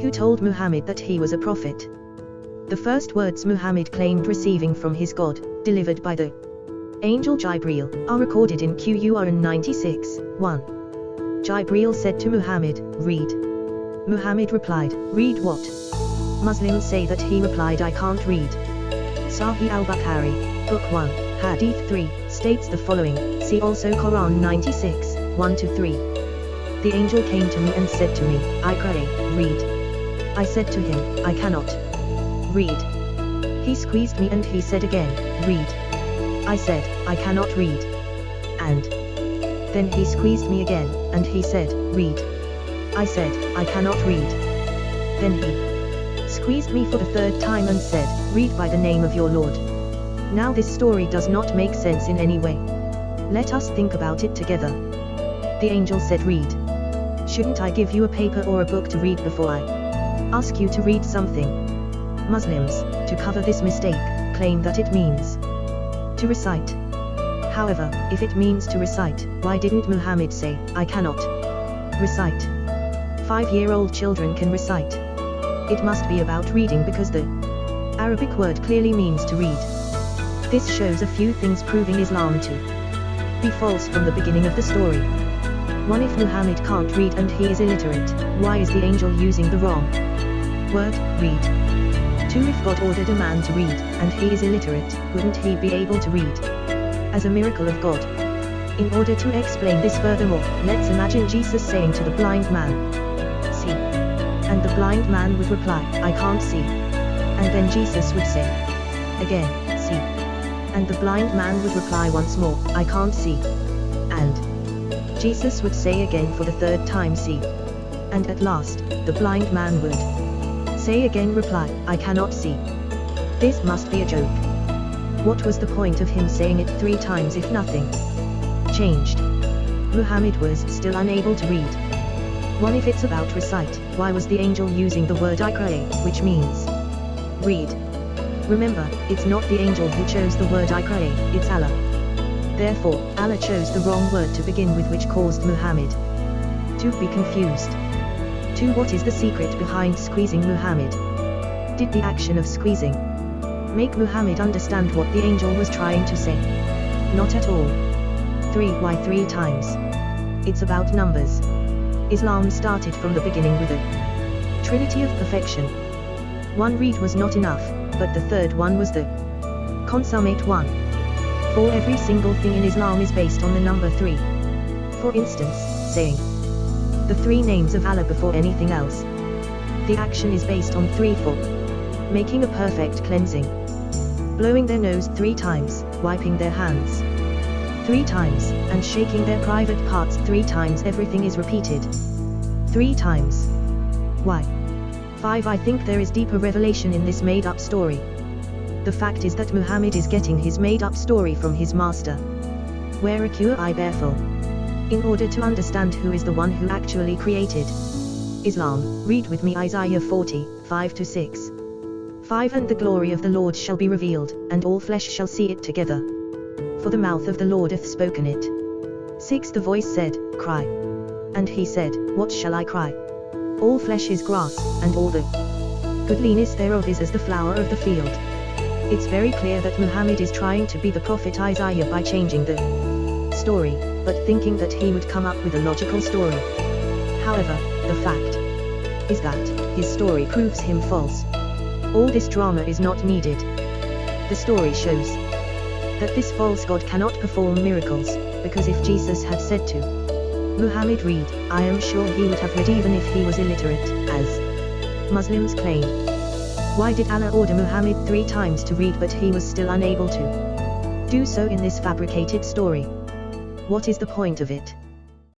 who told Muhammad that he was a prophet. The first words Muhammad claimed receiving from his God, delivered by the angel Jibreel, are recorded in Quran 96, 1. Jibreel said to Muhammad, Read. Muhammad replied, Read what? Muslims say that he replied I can't read. Sahih al-Bukhari, Book 1, Hadith 3, states the following, see also Quran 96, 1-3. The angel came to me and said to me, I pray, read. I said to him, I cannot. Read. He squeezed me and he said again, read. I said, I cannot read. And. Then he squeezed me again, and he said, read. I said, I cannot read. Then he squeezed me for the third time and said, read by the name of your Lord. Now this story does not make sense in any way. Let us think about it together. The angel said read. Shouldn't I give you a paper or a book to read before I ask you to read something? Muslims, to cover this mistake, claim that it means to recite. However, if it means to recite, why didn't Muhammad say, I cannot recite? Five-year-old children can recite. It must be about reading because the Arabic word clearly means to read. This shows a few things proving Islam to be false from the beginning of the story. 1. If Muhammad can't read and he is illiterate, why is the angel using the wrong word, read? 2. If God ordered a man to read, and he is illiterate, wouldn't he be able to read? As a miracle of God. In order to explain this furthermore, let's imagine Jesus saying to the blind man, See. And the blind man would reply, I can't see. And then Jesus would say, Again, see and the blind man would reply once more, I can't see. And Jesus would say again for the third time see. And at last, the blind man would say again reply, I cannot see. This must be a joke. What was the point of him saying it three times if nothing changed? Muhammad was still unable to read. One if it's about recite, why was the angel using the word Iqra, which means read? Remember, it's not the angel who chose the word Iqra, it's Allah. Therefore, Allah chose the wrong word to begin with which caused Muhammad to be confused. 2. What is the secret behind squeezing Muhammad? Did the action of squeezing make Muhammad understand what the angel was trying to say? Not at all. 3. Why three times? It's about numbers. Islam started from the beginning with a trinity of perfection. One read was not enough, but the third one was the consummate one. For every single thing in Islam is based on the number 3. For instance, saying the three names of Allah before anything else. The action is based on 3 for making a perfect cleansing. Blowing their nose three times, wiping their hands three times, and shaking their private parts three times everything is repeated. Three times. Why? 5 I think there is deeper revelation in this made-up story. The fact is that Muhammad is getting his made-up story from his master. Waraqa ibn Nawfal. In order to understand who is the one who actually created Islam, read with me Isaiah 40, 5-6. 5 And the glory of the Lord shall be revealed, and all flesh shall see it together. For the mouth of the Lord hath spoken it. 6 The voice said, Cry. And he said, What shall I cry? All flesh is grass, and all the goodliness thereof is as the flower of the field. It's very clear that Muhammad is trying to be the prophet Isaiah by changing the story, but thinking that he would come up with a logical story. However, the fact is that his story proves him false. All this drama is not needed. The story shows that this false god cannot perform miracles, because if Jesus had said to Muhammad read, I am sure he would have read even if he was illiterate, as Muslims claim. Why did Allah order Muhammad three times to read but he was still unable to do so in this fabricated story? What is the point of it?